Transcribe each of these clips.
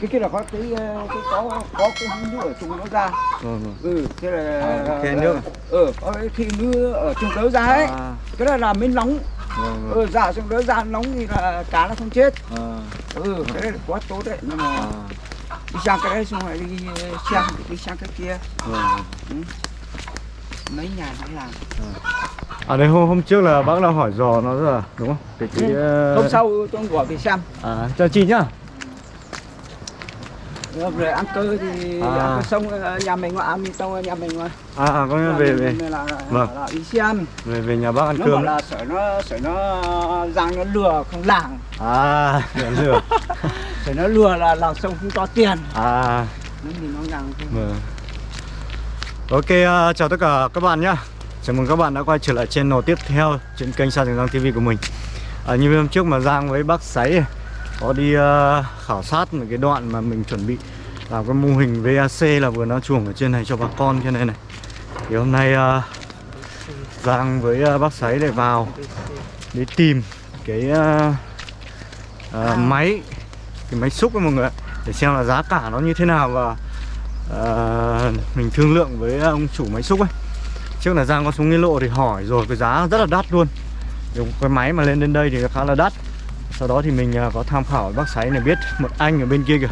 cái kia là có cái ờ, cái có có cái nước ở trong nó ra. Vâng vâng. ừ thế là À, khe nước à? ừ có cái khi nước ở trong đó ra ấy. À, cái đó là mới nóng. Vâng vâng. ừ ra trong đó ra nóng thì là cá nó không chết. À, ừ cái đấy là quá tốt đấy. Nhưng mà à, đi sang cái đấy xong rồi đi sang đi sang cái kia. Vâng vâng. mấy nhà nó làm. À. Đây hôm hôm trước là bác đã hỏi dò nó rồi đúng không? Cái cái ờ, hôm sau tôi gọi về xem. À cho chị nhá. Rồi ăn cơ thì À. ăn cơ xong ờ, nhà mình mà ăn tông nhà mình mà À à có nghĩa về về là, Vâng. là đi xem về về nhà bác ăn nó cơm. là sợ nó sợ nó rằng nó lừa không làng À, lừa lừa. sợ nó lừa là làm xong không có tiền À, nó nhìn nó rằng vâng. Ok, ờ, chào tất cả các bạn nhá. Chào mừng các bạn đã quay trở lại channel tiếp theo trên kênh Sa Trường Giang TV của mình. À, như hôm trước mà Giang với bác Sáy có đi ờ, khảo sát một cái đoạn mà mình chuẩn bị làm cái mô hình VAC là vừa nó chuồng ở trên này cho bà con trên này này. Thì hôm nay ờ, Giang với ờ, bác Sáy lại vào để tìm cái ờ, ờ, máy cái máy xúc với mọi người ạ để xem là giá cả nó như thế nào và ờ, mình thương lượng với ông chủ máy xúc ấy. Trước là Giang có xuống Nghĩa Lộ thì hỏi rồi cái giá rất là đắt luôn. Cái máy mà lên đến đây thì khá là đắt sau đó thì mình à, có tham khảo bác Sáy này biết một anh ở bên kia kìa.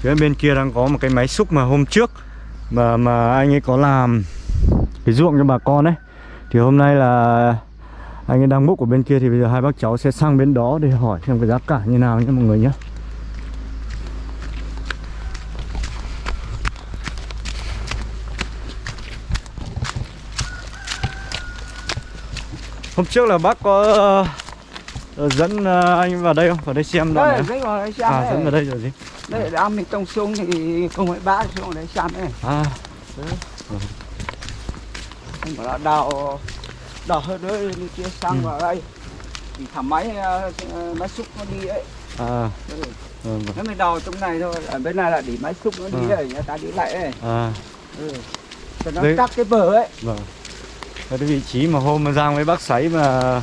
Phía bên kia đang có một cái máy xúc mà hôm trước mà mà anh ấy có làm cái ruộng cho bà con ấy. Thì hôm nay là anh ấy đang múc ở bên kia thì bây giờ hai bác cháu sẽ sang bên đó để hỏi xem cái giá cả như nào nhé mọi người nhé. Hôm trước là bác có dẫn ờ, anh vào đây không? Vào đây xem đoạn đây này đấy rồi đấy xem À, dẫn vào đấy đây rồi gì? đây là ăn mì tông xuống thì không phải bác xuống đấy xem đấy À, anh bảo là đào đào hơi đi kia sang Ừ. vào đây thì thả máy ờ, ờ, máy xúc nó đi ấy à, ừ. vâng, vâng. nếu mình đào trong này thôi ở bên này là để máy xúc nó đi Ừ. ấy người ta đi lại ấy à, ừ. cho nó Đấy. cắt cái bờ ấy vâng. Đây cái vị trí mà hôm mà Giang với bác Sáy mà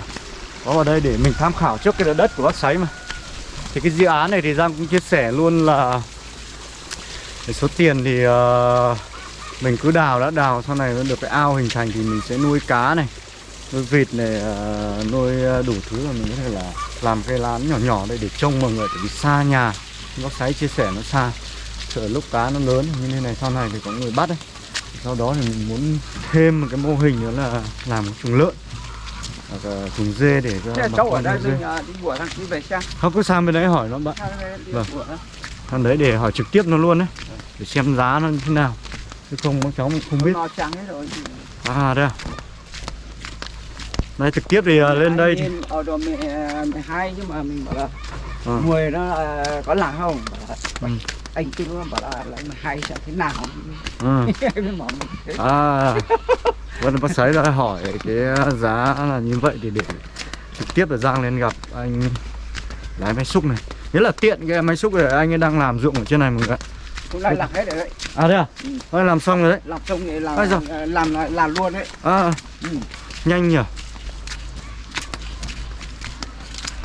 có vào đây để mình tham khảo trước cái đất của bác sấy mà. Thì cái dự án này thì Giang cũng chia sẻ luôn là cái số tiền thì uh, mình cứ đào đã đào sau này nó được cái ao hình thành thì mình sẽ nuôi cá này nuôi vịt này uh, nuôi đủ thứ là mình có thể là làm cây lán nhỏ nhỏ đây để trông mọi người tại vì xa nhà. Bác sấy chia sẻ nó xa sợ lúc cá nó lớn như thế này sau này thì có người bắt đấy sau đó thì mình muốn thêm một cái mô hình nữa là làm một chuồng lợn hoặc là dê để cho thế là cháu ở đây mình ờ, đi bữa thằng đi về sang không cứ sang bên đấy hỏi nó bạn. Vâng. sang đấy để hỏi trực tiếp nó luôn đấy để xem giá nó như thế nào. Chứ không các cháu không biết. Nó trắng hết rồi. À đây à? Đây trực tiếp thì à, lên đây thì ở đồ mười mười hai nhưng mà mình bảo là Ờ. mười nó là có làng không? Là, Ừ. anh kia nó bảo là lấy mười hai sẽ thế nào? Ừ. À vẫn bác sấy đã hỏi cái giá là như vậy thì để trực tiếp là giang lên gặp anh lái máy xúc này. Nghĩa là tiện cái máy xúc này anh ấy đang làm ruộng ở trên này mọi người ạ. Cũng lại làm hết rồi đấy. À đây à? Ừ. Ôi, làm xong rồi đấy. Làm xong thì làm giời. làm, làm làm, luôn đấy. À ừ. nhanh nhỉ?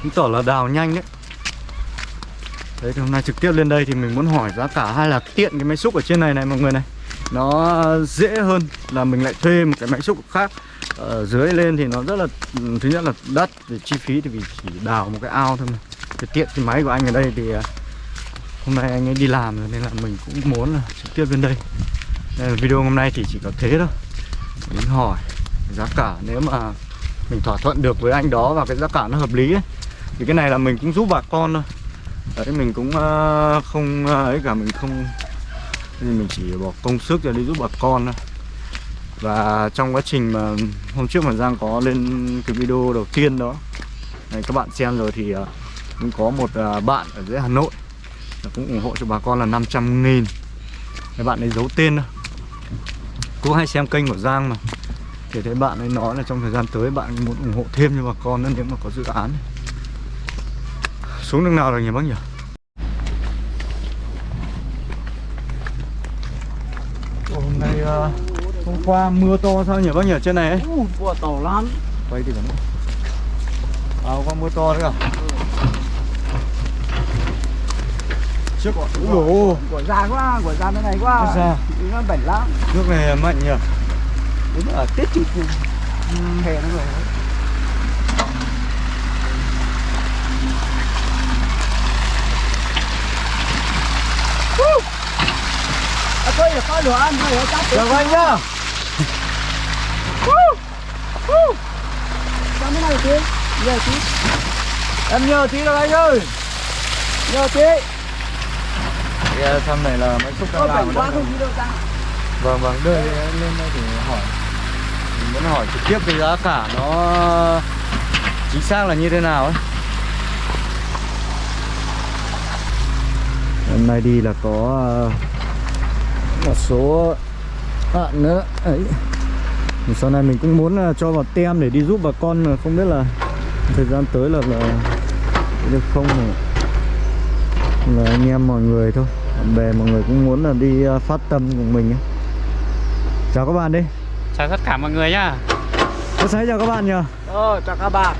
Chứng tỏ là đào nhanh đấy. Đấy thì hôm nay trực tiếp lên đây thì mình muốn hỏi giá cả hay là tiện cái máy xúc ở trên này này mọi người này nó dễ hơn là mình lại thuê một cái máy xúc khác. Ở dưới lên thì nó rất là ừ, thứ nhất là đất về chi phí thì vì chỉ đào một cái ao thôi mà. Cái tiện cái máy của anh ở đây thì ờ, hôm nay anh ấy đi làm rồi nên là mình cũng muốn là trực tiếp lên đây. Nên là video hôm nay thì chỉ có thế thôi. Mình hỏi giá cả nếu mà mình thỏa thuận được với anh đó và cái giá cả nó hợp lý ấy, thì cái này là mình cũng giúp bà con thôi. Đấy mình cũng ờ, không ấy cả mình không thì mình chỉ bỏ công sức ra đi giúp bà con thôi. Và trong quá trình mà hôm trước mà Giang có lên cái video đầu tiên đó, này các bạn xem rồi thì à, cũng có một à, bạn ở dưới Hà Nội cũng ủng hộ cho bà con là 500 nghìn. Cái bạn ấy giấu tên thôi. Cũng hay xem kênh của Giang mà. Thì thấy bạn ấy nói là trong thời gian tới bạn muốn ủng hộ thêm cho bà con nữa nếu mà có dự án. Xuống nước nào rồi nhỉ bác nhỉ? Hôm nay ờ, hôm qua mưa to sao nhỉ bác nhỉ trên này ấy? Uh, của tàu lắm. Quay thì còn à hôm qua mưa to đấy à? Trước dồi ôi. của già quá của già bên này quá. Da. nó bẩn lắm. Nước này mạnh nhỉ? Đúng ở tết chủ phù hè nó rồi À, thôi là có đồ ăn thôi chắc Chào anh nhá. Sao mới này tí Nhờ tí Em nhờ tí được anh ơi. Nhờ tí yeah, Thăm này là máy xúc đang làm quá không đâu ta. Vâng vâng, đưa lên đây thì hỏi. Mình muốn hỏi trực tiếp cái giá cả nó chính xác là như thế nào ấy. Hôm nay đi là có ờ, một số bạn nữa. Ấy. Thì sau này mình cũng muốn là cho vào tem để đi giúp bà con mà không biết là thời gian tới là, là được không là anh em mọi người thôi bạn bè mọi người cũng muốn là đi ờ, phát tâm cùng mình ấy. chào các bạn đi. Chào tất cả mọi người nhá. Có sáng chào các bạn nhờ. Ờ chào các bạn.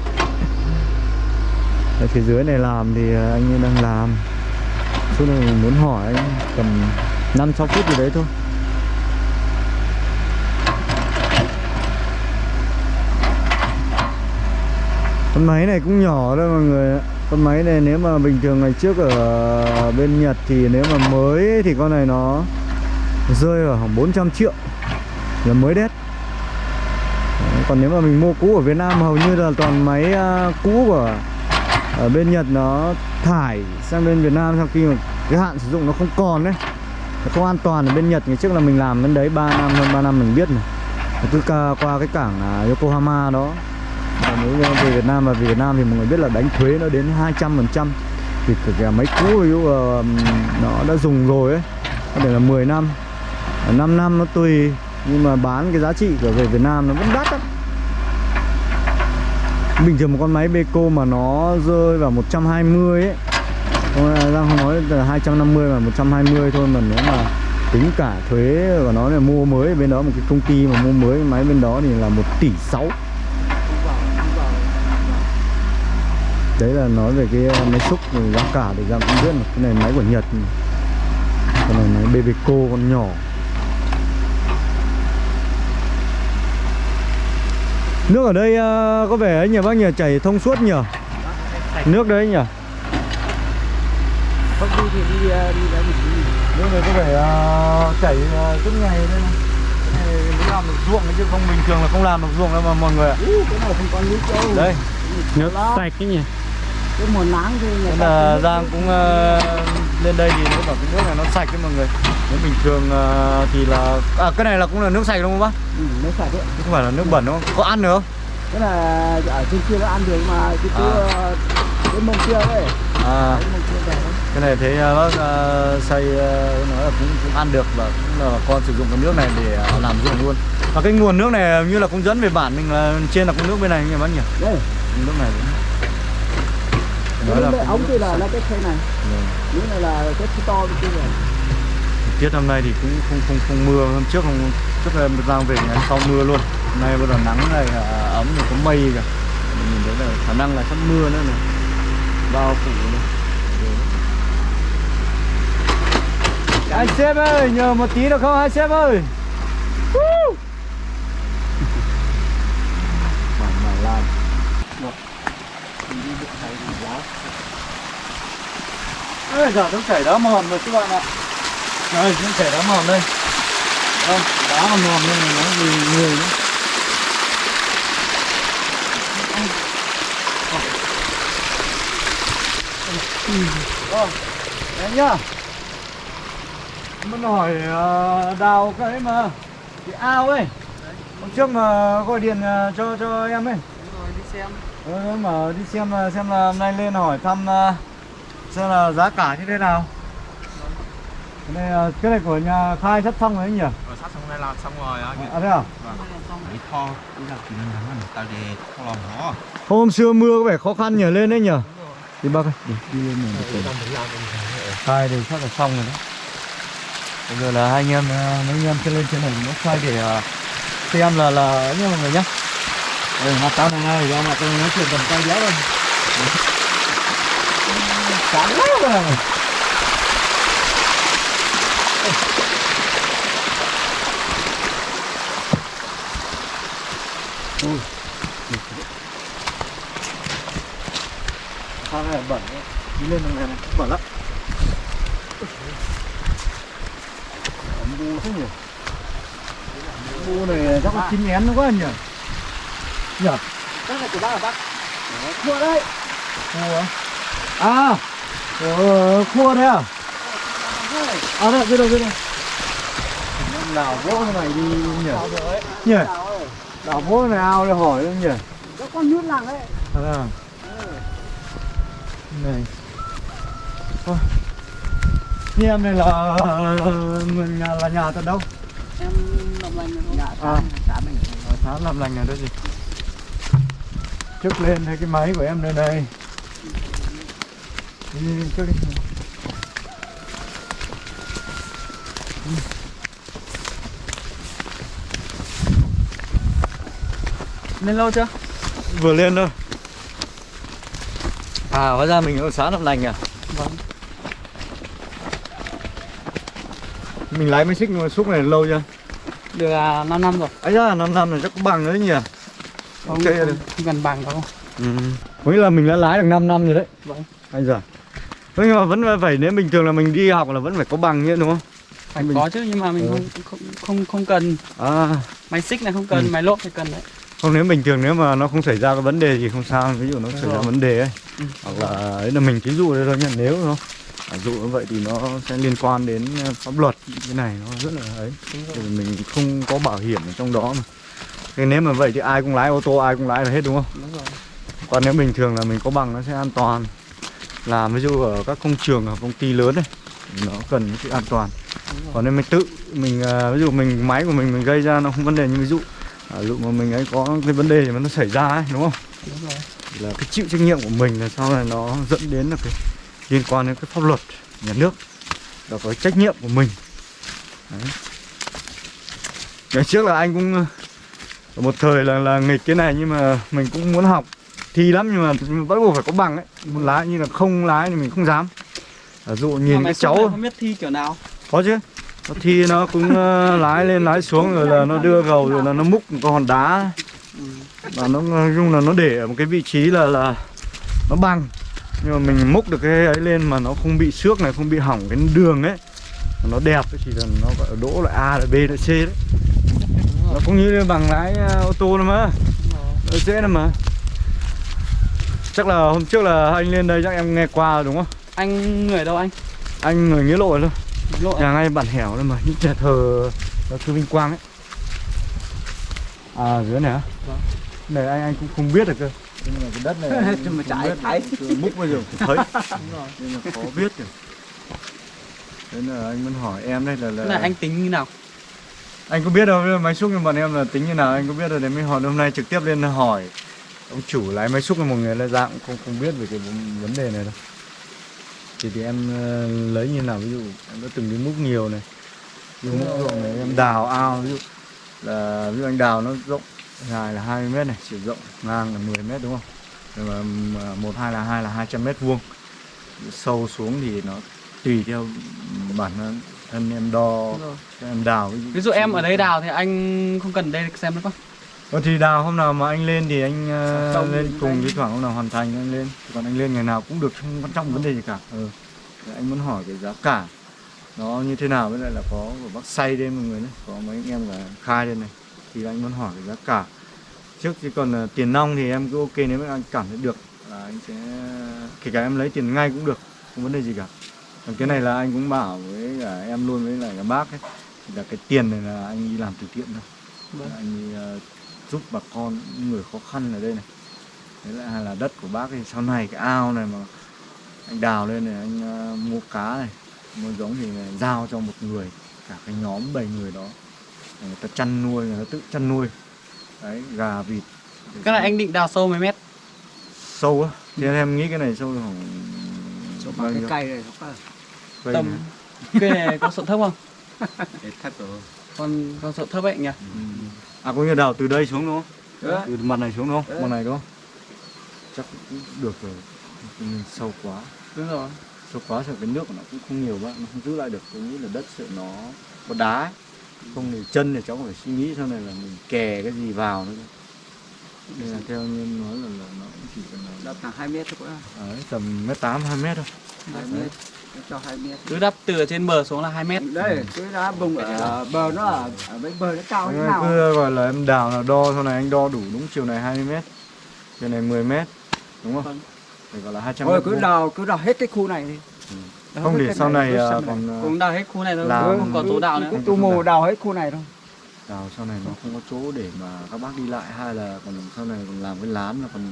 Ở phía dưới này làm thì ờ, anh đang làm. Chút này mình muốn hỏi anh tầm 5 6 phút gì đấy thôi. Con máy này cũng nhỏ thôi mọi người ạ. Con máy này nếu mà bình thường ngày trước ở bên Nhật thì nếu mà mới thì con này nó rơi vào khoảng 400 triệu. Là mới đét. Còn nếu mà mình mua cũ ở Việt Nam hầu như là toàn máy à, cũ của ở bên Nhật nó thải sang bên Việt Nam sau khi mà cái hạn sử dụng nó không còn đấy nó không an toàn ở bên Nhật ngày trước là mình làm bên đấy 3 năm hơn 3 năm mình biết này cứ ca qua cái cảng à, Yokohama đó. Và nếu về Việt Nam và về Việt Nam thì mọi người biết là đánh thuế nó đến 200 phần trăm. Thì kể cả máy cũ ví dụ ờ, nó đã dùng rồi ấy có thể là 10 năm. 5 năm nó tùy nhưng mà bán cái giá trị của về Việt Nam nó vẫn đắt lắm. Bình thường một con máy Beko mà nó rơi vào 120 ấy Giang không nói là 250 mà 120 thôi mà nếu mà tính cả thuế của nó là mua mới bên đó, một cái công ty mà mua mới, máy bên đó thì là 1 tỷ 6 đấy là nói về cái uh, máy xúc giá cả để Giang cũng biết cái này máy của Nhật con này máy Bebeco con nhỏ. Nước ở đây uh, có vẻ ấy nhỉ, bác nhỉ? Chảy thông suốt nhỉ? Nước đấy nhỉ? Không đi thì đi ờ, đi đấy mình đi. Nước này có vẻ ờ, chảy uh, suốt ngày đây này. Cái này mới làm được ruộng chứ không bình thường là không làm được ruộng đâu mà mọi người ạ. Cái này không có nước đâu. Đây. Nước sạch cái nhỉ? Cái mùa nắng thì người là Giang cũng ờ, lên đây thì nếu bảo cái nước này nó sạch đấy mọi người. Nếu bình thường ờ, thì là À cái này là cũng là nước sạch đúng không bác? ừ, nó sạch đấy. Chứ không phải là nước bẩn đúng không? Có ăn được không? cái là ở trên kia nó ăn được mà cái À. cái mông kia đấy. À. Cái mông kia về đấy cái này thấy ờ, bác ờ, xây ờ, nói là cũng, cũng ăn được và cũng là con sử dụng cái nước này để ờ, làm ruộng luôn. Và cái nguồn nước này như là cũng dẫn về bản mình là trên là cũng nước bên này nhỉ bác nhỉ? Đây. Nước này cái nói là cũng ống nước kia là là cái khay này. Vâng. những này là cái to kia này tiết hôm nay thì cũng không không không mưa. Hôm trước không trước là giang về ngày sau mưa luôn. Hôm nay bắt đầu nắng này à, ấm rồi có mây kìa. Mình nhìn thấy là khả năng là sắp mưa nữa này. Bao phủ này anh sếp ơi nhờ một tí được không? Anh sếp ơi. Woo! Mảng mảng lan Ê, giờ nước chảy đá mòn rồi các bạn ạ. Đây nước chảy đá mòn đây. Đây, đá còn mòn này nó gì người nữa Vâng, đấy nhá Muốn hỏi ờ, đào cái mà Cái ao ấy. Hôm trước mà gọi điện ờ, cho cho em ấy. Rồi đi xem Ừ, mà đi xem là xem là hôm nay lên hỏi thăm ờ, xem là giá cả như thế nào. Cái này ờ, cái này của nhà khai sắp xong rồi ấy nhỉ? rồi sắp xong đây làm xong rồi á. À thế à? Để kho đi ra kỹ năng lắm tao để không lòng nó Hôm xưa mưa có vẻ khó khăn nhờ lên đấy nhỉ? Đi bác ơi, đi, đi lên này. Để Khai thì chắc là xong rồi đấy. Bây giờ là hai anh em ờ, mấy anh em sẽ lên trên này nó xoay để ờ, xem là là ấy nha mọi người nhá. đây mặt tao này này, do mặt tao nói chuyện tầm tay giáo lên Chán lắm rồi. Thang này bẩn. Đi lên đường này này, bẩn lắm. Ấm bu thế nhỉ? Bu này chắc là chín ngén nó quá nhỉ? Nhỉ? Cái này của bác là bác. Cua đấy. Cua à? Ờ, cua đấy à? À đây, đây đâu, đây đâu. Năm nào vỗ này đi nhỉ? Nhỉ? Đảo vỗ này ao để hỏi không nhỉ? Có con nước làng đấy. À, à. Này. Ôi. Như em này là mình nhà là nhà tận đâu? Em làm lành nhà À. xã, xã mình. Ở xã làm lành này đó gì? Trước lên thấy cái máy của em đây này. Đi trước đi. Lên lâu chưa? Vừa lên thôi. À, hóa ra mình ở xã làm lành à? Vâng. Mình lái máy xích xúc này lâu chưa? Được à, 5 năm rồi. ấy ra 5 năm này chắc có bằng nữa nhỉ? Không, Ok không, không cần bằng đâu. Ừ. Có nghĩa là mình đã lái được 5 năm rồi đấy. Vâng. Anh giờ. Thế nhưng mà vẫn phải nếu bình thường là mình đi học là vẫn phải có bằng nhé đúng không? Phải Mình- có chứ nhưng mà mình Ừ. không, không không không cần À, máy xích này không cần, Ừ. máy lốp thì cần đấy. không nếu bình thường nếu mà nó không xảy ra cái vấn đề gì không sao, ví dụ nó Đúng xảy ra vấn đề ấy. Ừ. Hoặc là ấy là mình ví dụ đây thôi nhá, nếu không? À, dụ như vậy thì nó sẽ liên quan đến ờ, pháp luật cái này nó rất là ấy. Thì mình không có bảo hiểm ở trong đó mà. Thế nếu mà vậy thì ai cũng lái ô tô ai cũng lái là hết đúng không? Đúng rồi. Còn nếu bình thường là mình có bằng nó sẽ an toàn Làm ví dụ ở các công trường, ở công ty lớn này Nó cần cái sự an toàn. Còn nếu mình tự, mình à, ví dụ mình máy của mình mình gây ra nó không vấn đề như ví dụ à, Ví dụ mà mình ấy có cái vấn đề mà nó xảy ra ấy, đúng không? Đúng rồi. Là cái chịu trách nhiệm của mình là sau này nó dẫn đến là cái liên quan đến cái pháp luật nhà nước Là có trách nhiệm của mình Đấy. Ngày trước là anh cũng ờ, một thời là là nghịch cái này nhưng mà mình cũng muốn học thi lắm nhưng mà bắt buộc phải có bằng ấy muốn lái như là không lái thì mình không dám ví dụ mà nhìn cái cháu không biết thi kiểu nào. có chứ nó thi nó cũng ờ, lái lên lái xuống rồi là nó đưa gầu rồi là nó múc một con hòn đá Ừ. và nó nói chung là nó để ở một cái vị trí là là nó bằng nhưng mà mình múc được cái ấy lên mà nó không bị xước này không bị hỏng cái đường ấy. Nó đẹp ấy, thì là nó gọi là đỗ là A là B là C đấy. Nó cũng như bằng lái ờ, ô tô nữa mà. Nó dễ lắm mà. Chắc là hôm trước là anh lên đây chắc em nghe qua rồi đúng không? Anh người đâu anh? anh người nghĩa lộ luôn Lộ nhà ngay bản hẻo đây mà những nhà thờ thờ sư vinh quang ấy. À dưới này á? Vâng. này anh anh cũng không biết được cơ nhưng mà cái đất này anh Nhưng mà trái. Cứ múc bây giờ. Thấy. Đúng rồi. nên là khó biết rồi thế là anh muốn hỏi em đây là là, này anh tính như nào? anh có biết đâu máy xúc của bọn em là tính như nào anh có biết rồi để mới hỏi hôm nay trực tiếp lên hỏi. Ông chủ lái máy xúc là một người là dạng không không biết về cái vấn- đề này đâu. Thì thì em ờ, lấy như nào ví dụ em đã từng đi múc nhiều này. Múc ruộng này em đào ao ví dụ. Là ví dụ anh đào nó rộng dài là 20 mét này chiều rộng ngang là 10 mét đúng không? Rồi mà một hai là hai là 200 mét vuông. Sâu xuống thì nó tùy theo bản thân em đo em đào Ví dụ em ở đây đào thì anh không cần đây xem nữa không? Ờ thì đào hôm nào mà anh lên thì anh Xong lên cùng với thoảng hôm nào hoàn thành anh lên. Còn anh lên ngày nào cũng được không quan trọng vấn đề gì cả. Ừ. Anh muốn hỏi cái giá cả. Nó như thế nào với lại là có của bác say đây mọi người đấy có mấy anh em cả khai đây này thì anh muốn hỏi cái giá cả. Trước chứ còn ờ, tiền nong thì em cứ ok nếu mà anh cảm thấy được là anh sẽ kể cả em lấy tiền ngay cũng được không vấn đề gì cả. Còn cái này là anh cũng bảo với cả em luôn với lại cả bác ấy thì là cái tiền này là anh đi làm từ thiện thôi. Vâng. anh đi ờ, giúp bà con những người khó khăn ở đây này. Đấy lại hay là đất của bác thì sau này cái ao này mà anh đào lên này anh ờ, mua cá này mua giống thì là giao cho một người cả cái nhóm bảy người đó người ta chăn nuôi người ta tự chăn nuôi đấy gà vịt Cái này anh định đào sâu mấy mét? sâu á thì em nghĩ cái này sâu khoảng Chỗ bao cái nhiêu? cây này Cây Tầm này. Cây này có sợi thấp không? để thấp rồi Còn còn sợi thấp ấy nhỉ? Ừ. à có như đào từ đây xuống đúng không Đó. từ mặt này xuống đúng không Đấy. mặt này đúng không chắc cũng được rồi mình sâu quá Đúng rồi. sâu quá sợ cái nước của nó cũng không nhiều quá nó không giữ lại được tôi nghĩ là đất sợ nó có đá ấy. Không thì chân thì cháu phải suy nghĩ sau này là mình kè cái gì vào nữa. Nên là theo như nói là, là nó cũng chỉ cần là đập thẳng 2 mét thôi đấy, tầm mét tám hai mét thôi. 2 mét cho 2 mét. Cứ đắp từ trên bờ xuống là 2 mét. Đây cái đá bùng ở bờ nó ở ở bên bờ nó cao ơi, nào? cứ gọi là em đào là đo sau này anh đo đủ đúng chiều này 20 mét chiều này 10 mét đúng không? Vâng. phải gọi là 200 thôi mét cứ đào cứ đào hết cái khu này đi. Ừ. Không để cái sau này à, còn à, Cũng đào hết khu này thôi Làm- Không có chỗ đào nữa. cứ tu mù đào hết khu này thôi. Đào sau này nó không có chỗ để mà các bác đi lại hay là còn sau này còn làm cái lán là còn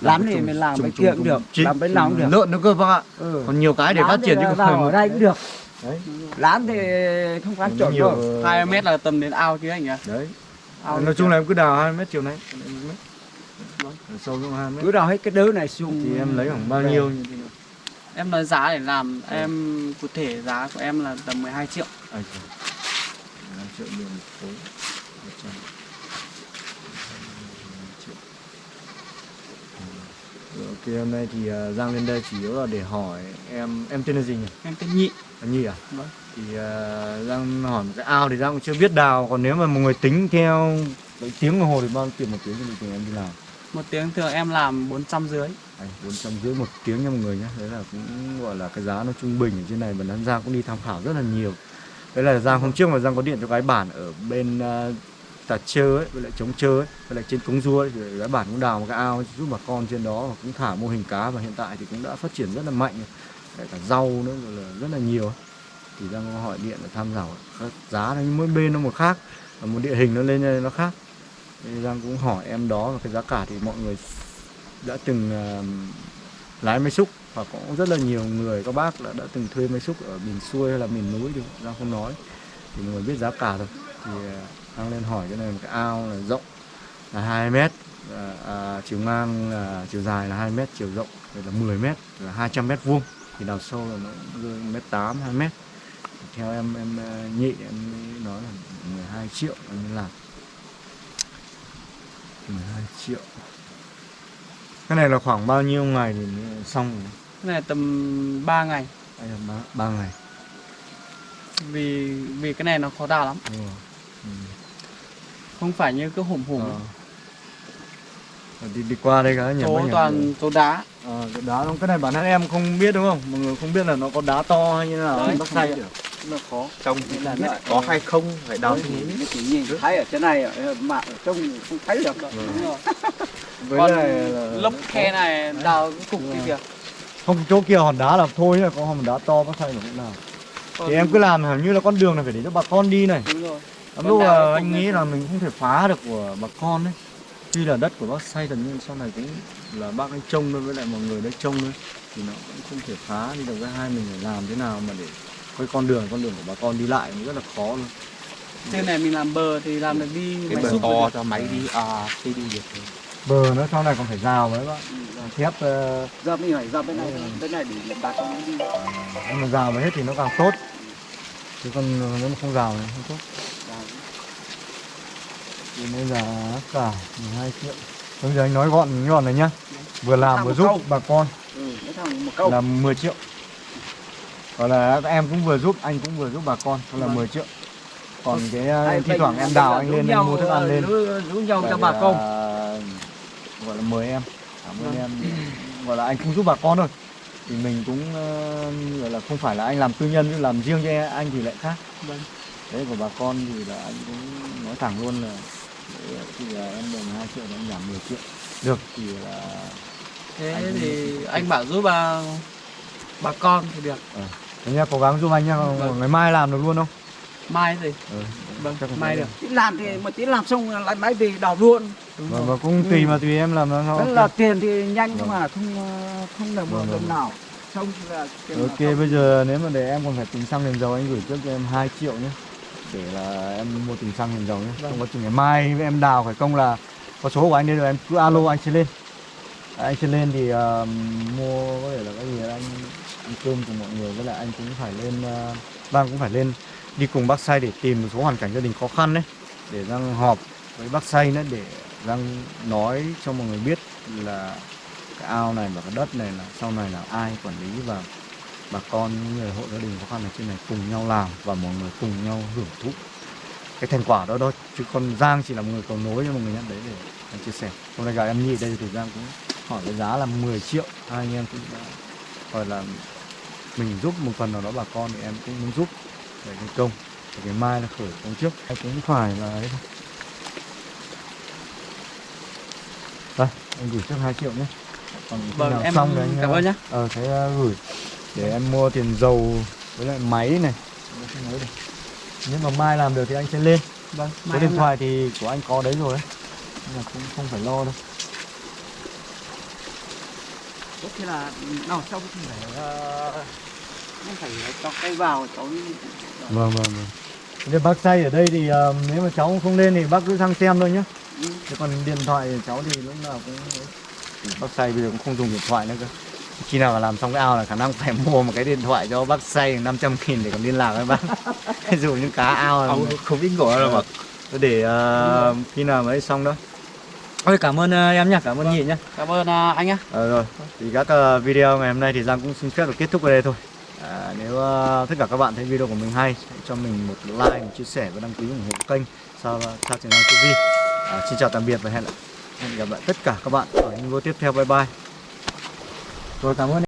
lán cái thì mình làm trùng- kia cũng được làm bên nào cũng được. lợn nữa cơ bác ạ. Ừ. còn nhiều cái để Lán phát triển chứ là không phải ở đây cũng được. Đấy. Lán thì không phải chuẩn nhiều đâu. 2 mét là tầm đến ao chứ anh nhỉ? Đấy. Ao nói chung là em cứ đào 2 mét chiều nay mét. sâu xuống 2 mét. Cứ đào hết cái đớ này xuống thì em lấy khoảng bao nhiêu như thế nào Em nói giá để làm Em cụ thể giá của em là tầm 12 triệu. Trời hai triệu nhiều một khối một trăm triệu. Rồi, ok hôm nay thì à, Giang lên đây chủ yếu là để hỏi em em tên là gì nhỉ? Em tên nhị. Là Nhi à? Vâng. thì uh, Giang hỏi một cái ao thì Giang cũng chưa biết đào. Còn nếu mà một người tính theo tiếng đồng hồ thì bao tiền một tiếng thì em đi làm một tiếng thường em làm 400 dưới à, bốn trăm rưỡi một tiếng nha mọi người nhé đấy là cũng gọi là cái giá nó trung bình ở trên này và Giang cũng đi tham khảo rất là nhiều. Đấy là Giang hôm trước mà Giang có điện cho cái bản ở bên uh, Tà Chơ ấy, với lại chống Chơ ấy, với lại trên Cống Rua ấy, thì cái bản cũng đào một cái ao giúp bà con trên đó và cũng thả mô hình cá và hiện tại thì cũng đã phát triển rất là mạnh. Đấy, Kể cả rau nữa rồi là rất là nhiều. Thì Giang có hỏi điện để tham khảo các giá nó mỗi bên nó một khác và một địa hình nó lên nó khác. Giang cũng hỏi em đó và cái giá cả thì mọi người đã từng uh, lái máy xúc và cũng rất là nhiều người các bác đã, đã từng thuê máy xúc ở miền xuôi hay là miền núi thì Giang không nói. Thì mọi người biết giá cả rồi. Thì uh, Giang lên hỏi cái này một cái ao là rộng là 2 mét à, à, chiều ngang là chiều dài là 2 mét chiều rộng là 10 mét là 200 mét vuông. Thì đào sâu là nó rơi mét 8 2 mét. Theo em em ờ, nhị em nói là 12 triệu em làm. 12 triệu. Cái này là khoảng bao nhiêu ngày thì xong? Rồi? Cái này tầm 3 ngày. Đây là ba, ba ngày. Vì vì cái này nó khó đào lắm. Rồi. Ừ. Không phải như cứ hủng hủng Ờ. Rồi đi đi qua đây cái nhà nhà toàn số đá. Ờ, cái đá không cái này bản thân em không biết đúng không? Mọi người không biết là nó có đá to hay như nào Đấy, không ạ Nó khó. Trông thì là nó có hay không? Phải đào thì chỉ nhìn thấy ở trên này mà ở trong không thấy được. Vâng. Đúng rồi. với Còn là lốc khe này đào cái cục kia kìa. Không chỗ kia hòn đá là thôi là có hòn đá to bắc say là cũng nào Còn- thì em cứ làm hẳn như là con đường này phải để cho bà con đi này. Đúng rồi. Lắm lúc là cái anh nghĩ này là mình không thể phá được của bà con đấy tuy là đất của bác say tất nhiên sau này cũng là bác ấy trông thôi với lại mọi người đấy trông thôi. Thì nó cũng không thể phá đi được cái hai mình phải làm thế nào mà để cái con đường con đường của bà con đi lại cũng rất là khó luôn. Trên này mình làm bờ thì làm được đi cái máy bờ to cho máy đi à đi đi được. Bờ nó sau này còn phải rào với bác thép ờ, ra bên này ra bên này bên này để ta cho nó đi. Nhưng mà rào mà hết thì nó càng tốt. Chứ còn nếu mà không rào thì không tốt. Thì bây giờ cả 12 triệu. Bây giờ anh nói gọn gọn này nhá. Vừa làm vừa giúp câu. bà con. Ừ, là 10 triệu còn là em cũng vừa giúp anh cũng vừa giúp bà con đó là Vâng. 10 triệu. Còn cái uh, Hai thi thoảng em đào anh lên anh mua thức ăn lên. rủ, rủ nhau cho bà con. gọi là mời em. Cảm ơn Vâng. em gọi là anh cũng giúp bà con thôi. Thì mình cũng ờ, gọi là không phải là anh làm tư nhân chứ làm riêng cho anh thì lại khác. Vâng. đấy của bà con thì là anh cũng nói thẳng luôn là thì là em đồng 2 triệu thì em giảm 10 triệu. Được. Thì là Thế Anh- thì anh bảo giúp bà bà con thì được Thế nha, cố gắng giúp anh nha, Vâng. ngày mai làm được luôn không? Mai gì Ừ. Vâng chắc là mai được tí làm thì một tí làm xong lại máy về đào luôn Đúng Vâng, rồi và cũng tùy mà tùy em làm nó thôi. là tiền thì nhanh nhưng Vâng. mà không ờ, không được một Vâng, đồng vâng. nào xong thì là tiền là Ok, không. bây giờ nếu mà để em còn phải tính xăng đèn dầu anh gửi trước cho em 2 triệu nhé Để là em mua tính xăng đèn dầu nhé Không có chừng ngày mai em đào phải công là có số của anh đây rồi em cứ alo anh sẽ lên Anh sẽ lên thì ờ, mua có thể là cái gì anh cơm cùng mọi người với lại anh cũng phải lên ờ, uh, Đang cũng phải lên đi cùng bác say để tìm một số hoàn cảnh gia đình khó khăn đấy Để đang họp với bác say nữa để đang nói cho mọi người biết là cái ao này và cái đất này là sau này là ai quản lý và bà con những người hộ gia đình khó khăn ở trên này cùng nhau làm và mọi người cùng nhau hưởng thụ cái thành quả đó thôi. Chứ còn Giang chỉ là một người cầu nối cho mọi người nhận đấy để chia sẻ. Hôm nay gặp em Nhi đây thì Giang cũng hỏi cái giá là 10 triệu hai anh em cũng đã gọi là mình giúp một phần nào đó bà con thì em cũng muốn giúp để cái công để cái mai là khởi công trước. Em cũng phải là ấy thôi. Đây anh gửi trước 2 triệu nhé. Còn Vâng, nào em xong thì anh cảm ơn nhé. ờ thế uh, gửi để em mua tiền dầu với lại máy này. Nếu mà mai làm được thì anh sẽ lên. Vâng, số điện thoại thì của anh có đấy rồi đấy nên là cũng không phải lo đâu Có khi là nào sau cũng phải không phải cho cây vào cháu vâng vâng vâng. Thế bác say ở đây thì ờ, nếu mà cháu không lên thì bác cứ sang xem thôi nhé Ừ. Thế còn điện thoại của cháu thì lúc nào cũng bác say bây giờ cũng không dùng điện thoại nữa cơ. Khi nào mà làm xong cái ao là khả năng phải mua một cái điện thoại cho bác say 500 nghìn để còn liên lạc với bác. Dụ những cá ao. Là Ông không biết gọi đâu mà. Để ờ, khi nào mới xong đó Ôi cảm ơn ờ, em nhá, cảm ơn nhị nhá. Cảm ơn ờ, anh nhá. Ờ rồi, thì các ờ, video ngày hôm nay thì Giang cũng xin phép được kết thúc ở đây thôi. À, Nếu ờ, tất cả các bạn thấy video của mình hay Hãy cho mình một like, một chia sẻ và đăng ký ủng hộ kênh Sao sao channel TV à, Xin chào tạm biệt và hẹn lại. Hẹn gặp lại tất cả các bạn ở những video tiếp theo, bye bye. Rồi cảm ơn